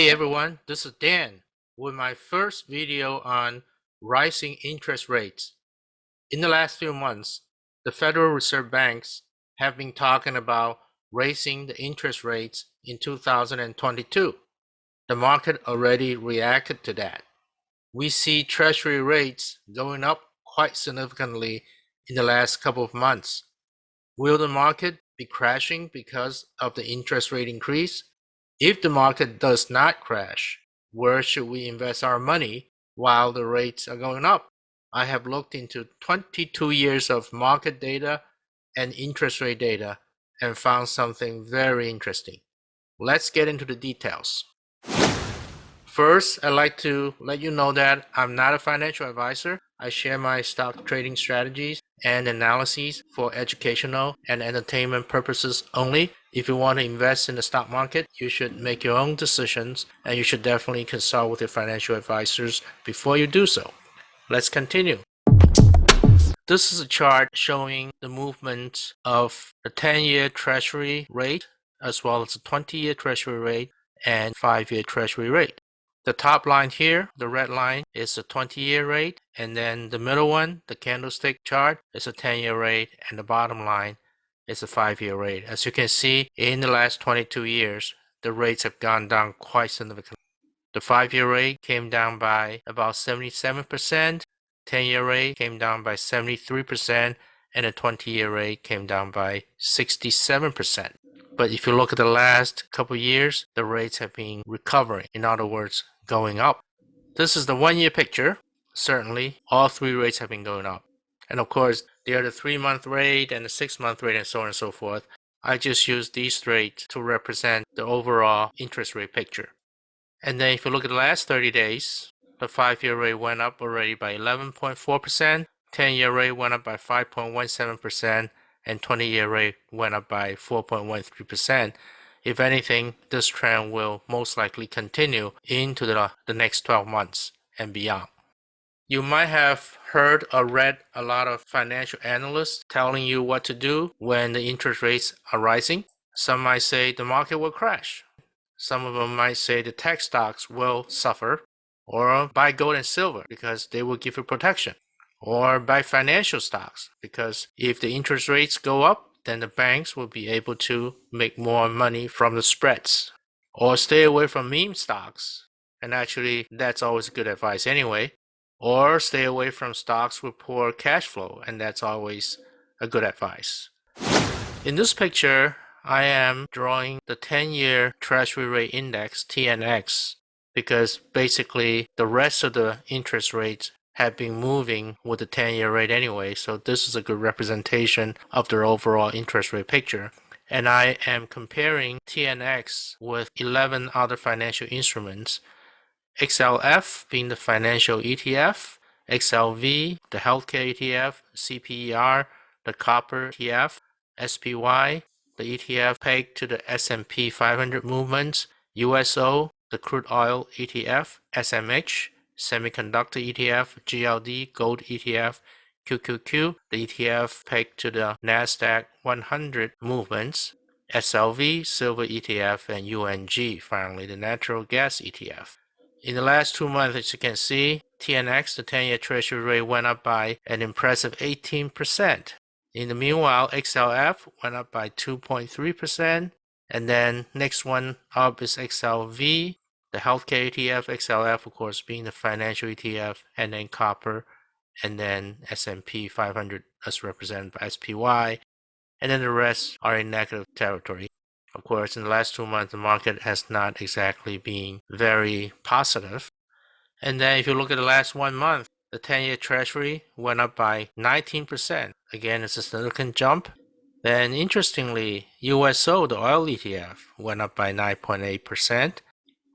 Hey everyone, this is Dan with my first video on rising interest rates. In the last few months, the Federal Reserve Banks have been talking about raising the interest rates in 2022. The market already reacted to that. We see treasury rates going up quite significantly in the last couple of months. Will the market be crashing because of the interest rate increase? If the market does not crash, where should we invest our money while the rates are going up? I have looked into 22 years of market data and interest rate data and found something very interesting. Let's get into the details. First, I'd like to let you know that I'm not a financial advisor. I share my stock trading strategies and analyses for educational and entertainment purposes only. If you want to invest in the stock market, you should make your own decisions and you should definitely consult with your financial advisors before you do so. Let's continue. This is a chart showing the movement of the 10-year treasury rate as well as the 20-year treasury rate and 5-year treasury rate. The top line here, the red line, is the 20-year rate, and then the middle one, the candlestick chart, is a 10-year rate, and the bottom line is a 5-year rate. As you can see, in the last 22 years, the rates have gone down quite significantly. The 5-year rate came down by about 77%, 10-year rate came down by 73%, and the 20-year rate came down by 67%. But if you look at the last couple years, the rates have been recovering. In other words, going up. This is the one-year picture. Certainly, all three rates have been going up. And of course, there are the three-month rate and the six-month rate and so on and so forth. I just use these rates to represent the overall interest rate picture. And then if you look at the last 30 days, the five-year rate went up already by 11.4%, 10-year rate went up by 5.17%, and 20-year rate went up by 4.13%. If anything, this trend will most likely continue into the, the next 12 months and beyond. You might have heard or read a lot of financial analysts telling you what to do when the interest rates are rising. Some might say the market will crash. Some of them might say the tech stocks will suffer or buy gold and silver because they will give you protection or buy financial stocks because if the interest rates go up, then the banks will be able to make more money from the spreads. Or stay away from meme stocks. And actually, that's always good advice anyway. Or stay away from stocks with poor cash flow, and that's always a good advice. In this picture, I am drawing the 10-year Treasury Rate Index, TNX, because basically the rest of the interest rates have been moving with the 10-year rate anyway, so this is a good representation of their overall interest rate picture. And I am comparing TNX with 11 other financial instruments, XLF being the financial ETF, XLV, the healthcare ETF, CPER, the copper ETF, SPY, the ETF pegged to the S&P 500 movements, USO, the crude oil ETF, SMH, Semiconductor ETF, GLD, Gold ETF, QQQ, the ETF pegged to the NASDAQ 100 movements, SLV, Silver ETF, and UNG, finally the Natural Gas ETF. In the last two months, as you can see, TNX, the 10-year Treasury rate, went up by an impressive 18%. In the meanwhile, XLF went up by 2.3%, and then next one up is XLV, the healthcare ETF, XLF, of course, being the financial ETF, and then copper, and then S&P 500 as represented by SPY, and then the rest are in negative territory. Of course, in the last two months, the market has not exactly been very positive. And then if you look at the last one month, the 10-year treasury went up by 19%. Again, it's a significant jump. Then interestingly, USO, the oil ETF, went up by 9.8%.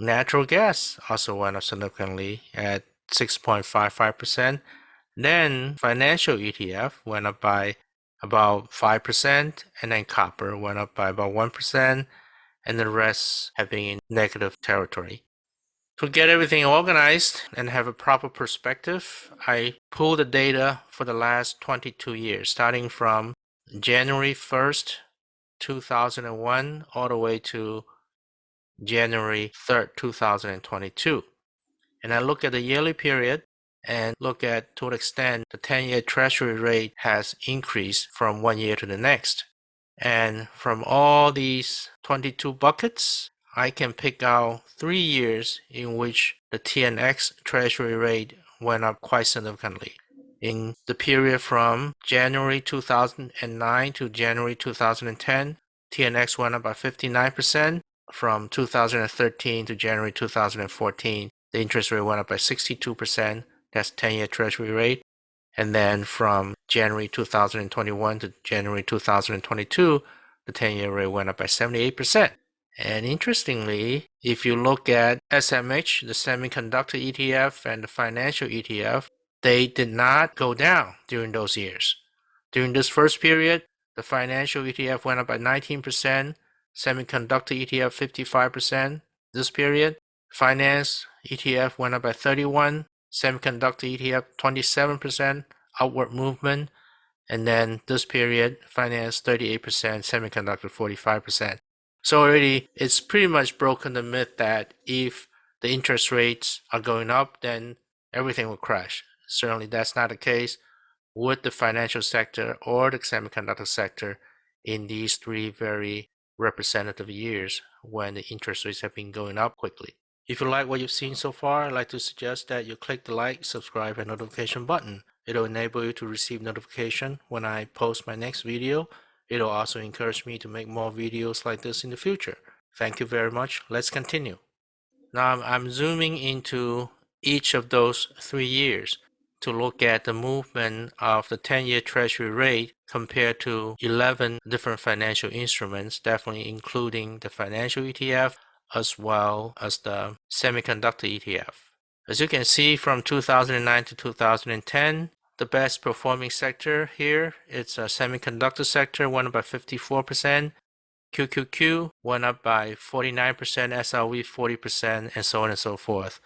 Natural gas also went up significantly at 6.55%. Then financial ETF went up by about 5%, and then copper went up by about 1%, and the rest have been in negative territory. To get everything organized and have a proper perspective, I pulled the data for the last 22 years, starting from January 1st, 2001, all the way to January 3rd, 2022. And I look at the yearly period and look at to what extent the 10-year treasury rate has increased from one year to the next. And from all these 22 buckets, I can pick out three years in which the TNX treasury rate went up quite significantly. In the period from January 2009 to January 2010, TNX went up by 59%. From 2013 to January 2014, the interest rate went up by 62%. That's 10-year treasury rate. And then from January 2021 to January 2022, the 10-year rate went up by 78%. And interestingly, if you look at SMH, the semiconductor ETF, and the financial ETF, they did not go down during those years. During this first period, the financial ETF went up by 19%, semiconductor ETF 55% this period, finance ETF went up by 31, semiconductor ETF 27% outward movement, and then this period finance 38%, semiconductor 45%. So already it's pretty much broken the myth that if the interest rates are going up, then everything will crash. Certainly that's not the case with the financial sector or the semiconductor sector in these three very representative years when the interest rates have been going up quickly. If you like what you've seen so far, I'd like to suggest that you click the like, subscribe, and notification button. It'll enable you to receive notification when I post my next video It'll also encourage me to make more videos like this in the future. Thank you very much. Let's continue. Now I'm zooming into each of those three years to look at the movement of the 10-year treasury rate compared to 11 different financial instruments, definitely including the financial ETF as well as the semiconductor ETF. As you can see from 2009 to 2010, the best performing sector here. It's a semiconductor sector, went up by 54%. QQQ went up by 49%, SLV 40%, and so on and so forth.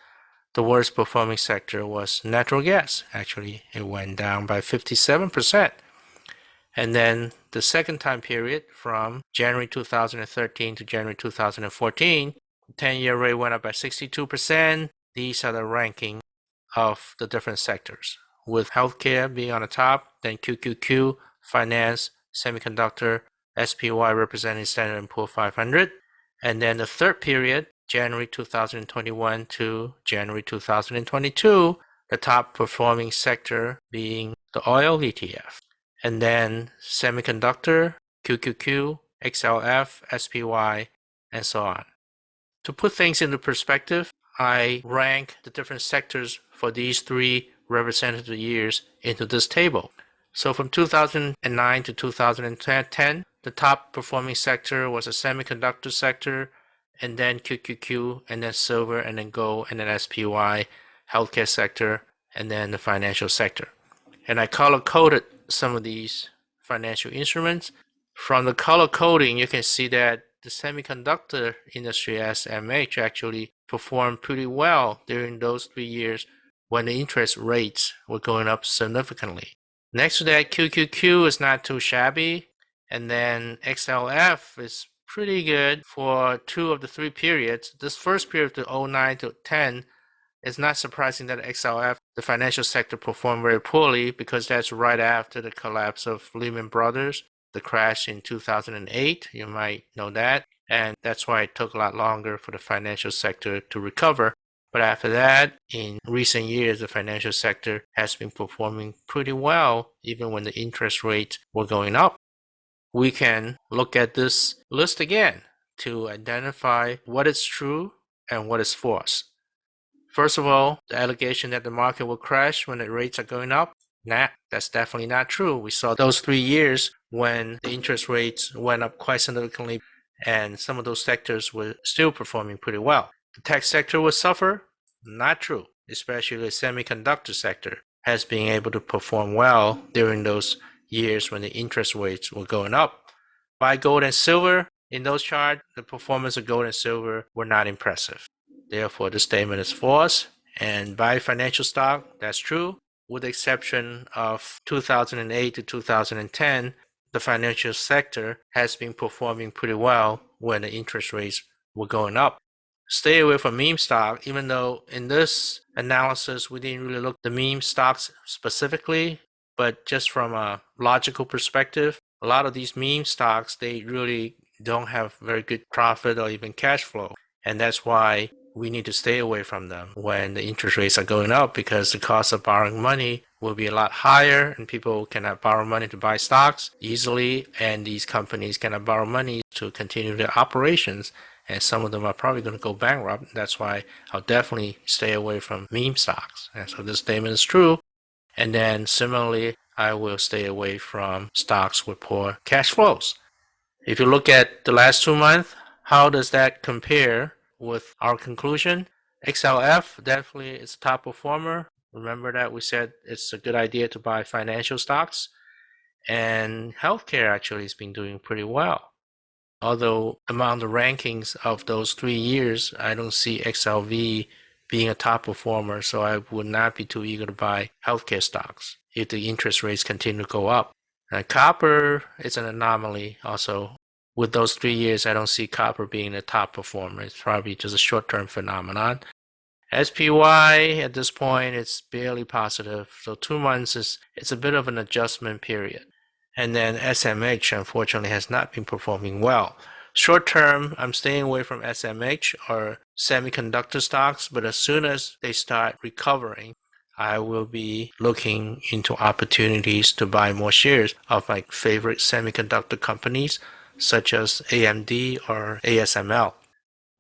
The worst performing sector was natural gas. Actually, it went down by 57%. And then the second time period from January 2013 to January 2014, 10-year rate went up by 62%. These are the ranking of the different sectors with healthcare being on the top, then QQQ, finance, semiconductor, SPY representing Standard & Poor 500. And then the third period, January 2021 to January 2022, the top performing sector being the oil ETF. And then semiconductor, QQQ, XLF, SPY, and so on. To put things into perspective, I rank the different sectors for these three representative years into this table. So from 2009 to 2010, the top performing sector was the semiconductor sector, and then QQQ, and then silver, and then gold, and then SPY, healthcare sector, and then the financial sector. And I color coded some of these financial instruments. From the color coding, you can see that the semiconductor industry as SMH actually performed pretty well during those three years when the interest rates were going up significantly. Next to that, QQQ is not too shabby. And then XLF is pretty good for two of the three periods. This first period to 09 to 10 it's not surprising that XLF, the financial sector, performed very poorly because that's right after the collapse of Lehman Brothers, the crash in 2008. You might know that. And that's why it took a lot longer for the financial sector to recover. But after that, in recent years, the financial sector has been performing pretty well, even when the interest rates were going up. We can look at this list again to identify what is true and what is false. First of all, the allegation that the market will crash when the rates are going up, nah, that's definitely not true. We saw those three years when the interest rates went up quite significantly and some of those sectors were still performing pretty well. The tech sector will suffer? Not true, especially the semiconductor sector has been able to perform well during those years when the interest rates were going up. Buy gold and silver, in those charts, the performance of gold and silver were not impressive. Therefore, the statement is false. And buy financial stock, that's true. With the exception of 2008 to 2010, the financial sector has been performing pretty well when the interest rates were going up. stay away from meme stock, even though in this analysis we didn't really look the meme stocks specifically, but just from a logical perspective, a lot of these meme stocks they really don't have very good profit or even cash flow. And that's why we need to stay away from them when the interest rates are going up because the cost of borrowing money will be a lot higher and people cannot borrow money to buy stocks easily and these companies cannot borrow money to continue their operations and some of them are probably going to go bankrupt. That's why I'll definitely stay away from meme stocks. And so this statement is true. And then similarly, I will stay away from stocks with poor cash flows. If you look at the last two months, how does that compare with our conclusion? XLF definitely is a top performer. Remember that we said it's a good idea to buy financial stocks. And healthcare actually has been doing pretty well. Although among the rankings of those three years, I don't see XLV being a top performer, so I would not be too eager to buy healthcare stocks if the interest rates continue to go up. And copper is an anomaly also. With those three years, I don't see copper being a top performer. It's probably just a short-term phenomenon. SPY at this point it's barely positive. So two months is it's a bit of an adjustment period. And then SMH unfortunately has not been performing well. Short term, I'm staying away from SMH or semiconductor stocks, but as soon as they start recovering, I will be looking into opportunities to buy more shares of my favorite semiconductor companies such as AMD or ASML.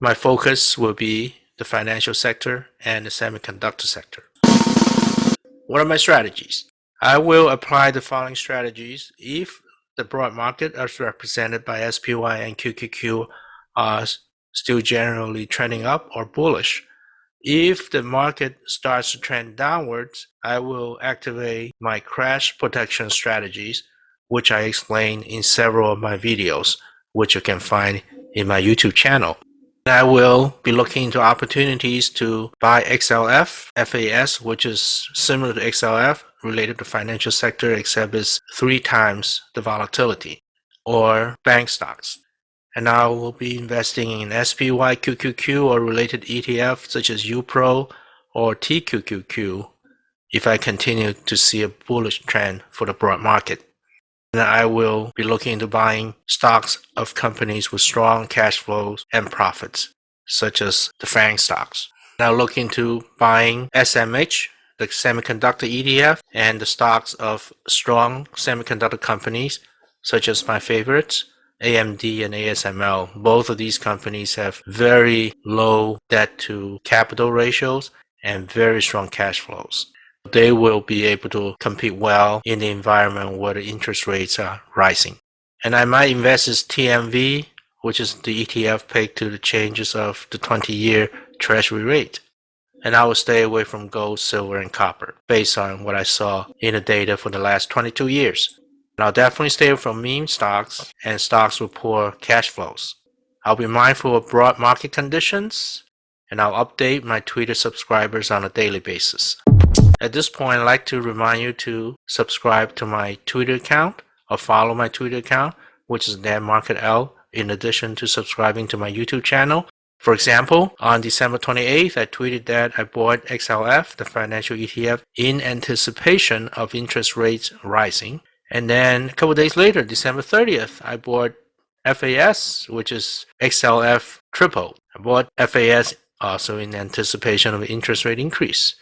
My focus will be the financial sector and the semiconductor sector. What are my strategies? I will apply the following strategies if the broad market as represented by SPY and QQQ are still generally trending up or bullish. If the market starts to trend downwards, I will activate my crash protection strategies, which I explain in several of my videos, which you can find in my YouTube channel. I will be looking into opportunities to buy XLF, FAS, which is similar to XLF, related to financial sector except it's three times the volatility, or bank stocks. And I will be investing in SPY QQQ or related ETF such as UPRO or TQQQ if I continue to see a bullish trend for the broad market. And I will be looking into buying stocks of companies with strong cash flows and profits, such as the FANG stocks. Now look into buying SMH, the semiconductor ETF, and the stocks of strong semiconductor companies, such as my favorites, AMD and ASML. Both of these companies have very low debt to capital ratios and very strong cash flows they will be able to compete well in the environment where the interest rates are rising. And I might invest in TMV, which is the ETF pegged to the changes of the 20-year treasury rate. And I will stay away from gold, silver, and copper based on what I saw in the data for the last 22 years. And I'll definitely stay away from meme stocks and stocks with poor cash flows. I'll be mindful of broad market conditions, and I'll update my Twitter subscribers on a daily basis. At this point, I'd like to remind you to subscribe to my Twitter account or follow my Twitter account, which is Dan Market L, in addition to subscribing to my YouTube channel. For example, on December 28th, I tweeted that I bought XLF, the financial ETF, in anticipation of interest rates rising. And then a couple days later, December 30th, I bought FAS, which is XLF triple. I bought FAS also in anticipation of interest rate increase.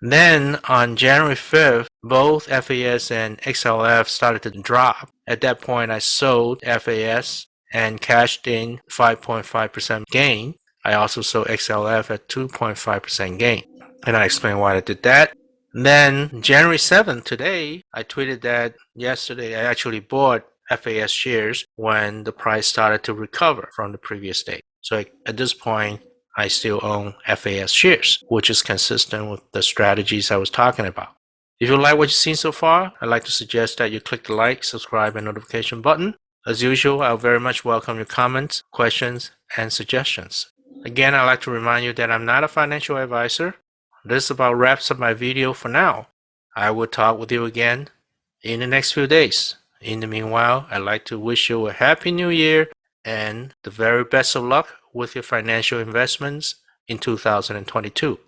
Then on January 5th, both FAS and XLF started to drop. At that point, I sold FAS and cashed in 5.5% gain. I also sold XLF at 2.5% gain. And I explain why I did that. Then January 7th, today, I tweeted that yesterday I actually bought FAS shares when the price started to recover from the previous day. So at this point, I still own FAS shares, which is consistent with the strategies I was talking about. If you like what you've seen so far, I'd like to suggest that you click the like, subscribe, and notification button. As usual, I'll very much welcome your comments, questions, and suggestions. Again, I'd like to remind you that I'm not a financial advisor. This about wraps up my video for now. I will talk with you again in the next few days. In the meanwhile, I'd like to wish you a happy new year and the very best of luck with your financial investments in 2022.